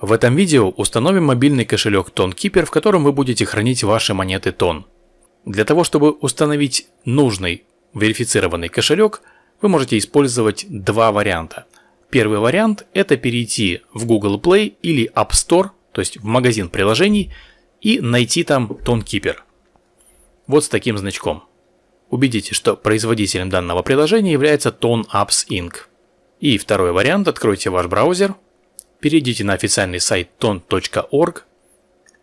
В этом видео установим мобильный кошелек TonKeeper, в котором вы будете хранить ваши монеты Тон. Для того, чтобы установить нужный верифицированный кошелек, вы можете использовать два варианта. Первый вариант – это перейти в Google Play или App Store, то есть в магазин приложений, и найти там TonKeeper. Вот с таким значком. Убедитесь, что производителем данного приложения является Ton Apps Inc. И второй вариант – откройте ваш браузер – перейдите на официальный сайт ton.org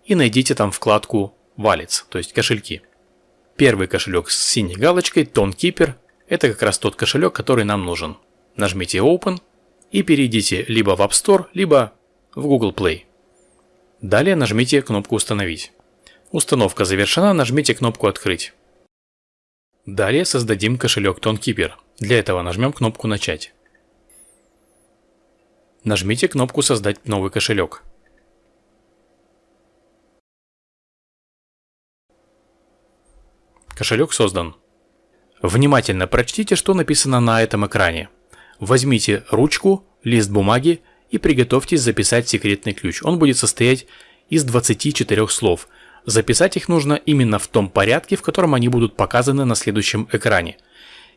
и найдите там вкладку Wallets, то есть кошельки. Первый кошелек с синей галочкой TonKeeper – это как раз тот кошелек, который нам нужен. Нажмите Open и перейдите либо в App Store, либо в Google Play. Далее нажмите кнопку «Установить». Установка завершена, нажмите кнопку «Открыть». Далее создадим кошелек TonKeeper. Для этого нажмем кнопку «Начать». Нажмите кнопку «Создать новый кошелек». Кошелек создан. Внимательно прочтите, что написано на этом экране. Возьмите ручку, лист бумаги и приготовьтесь записать секретный ключ. Он будет состоять из 24 слов. Записать их нужно именно в том порядке, в котором они будут показаны на следующем экране.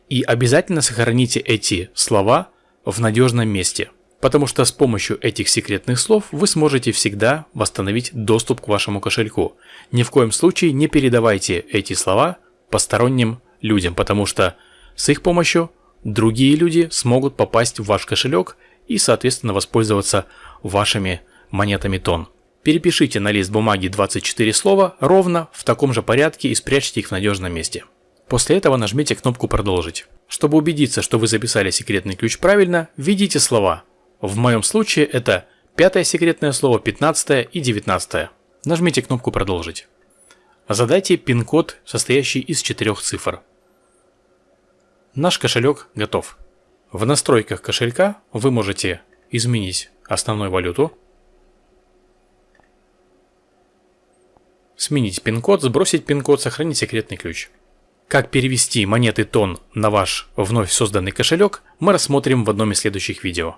И обязательно сохраните эти слова в надежном месте потому что с помощью этих секретных слов вы сможете всегда восстановить доступ к вашему кошельку. Ни в коем случае не передавайте эти слова посторонним людям, потому что с их помощью другие люди смогут попасть в ваш кошелек и, соответственно, воспользоваться вашими монетами тон. Перепишите на лист бумаги 24 слова ровно в таком же порядке и спрячьте их в надежном месте. После этого нажмите кнопку «Продолжить». Чтобы убедиться, что вы записали секретный ключ правильно, введите слова в моем случае это пятое секретное слово, пятнадцатое и девятнадцатое. Нажмите кнопку «Продолжить». Задайте пин-код, состоящий из четырех цифр. Наш кошелек готов. В настройках кошелька вы можете изменить основную валюту, сменить пин-код, сбросить пин-код, сохранить секретный ключ. Как перевести монеты тон на ваш вновь созданный кошелек, мы рассмотрим в одном из следующих видео.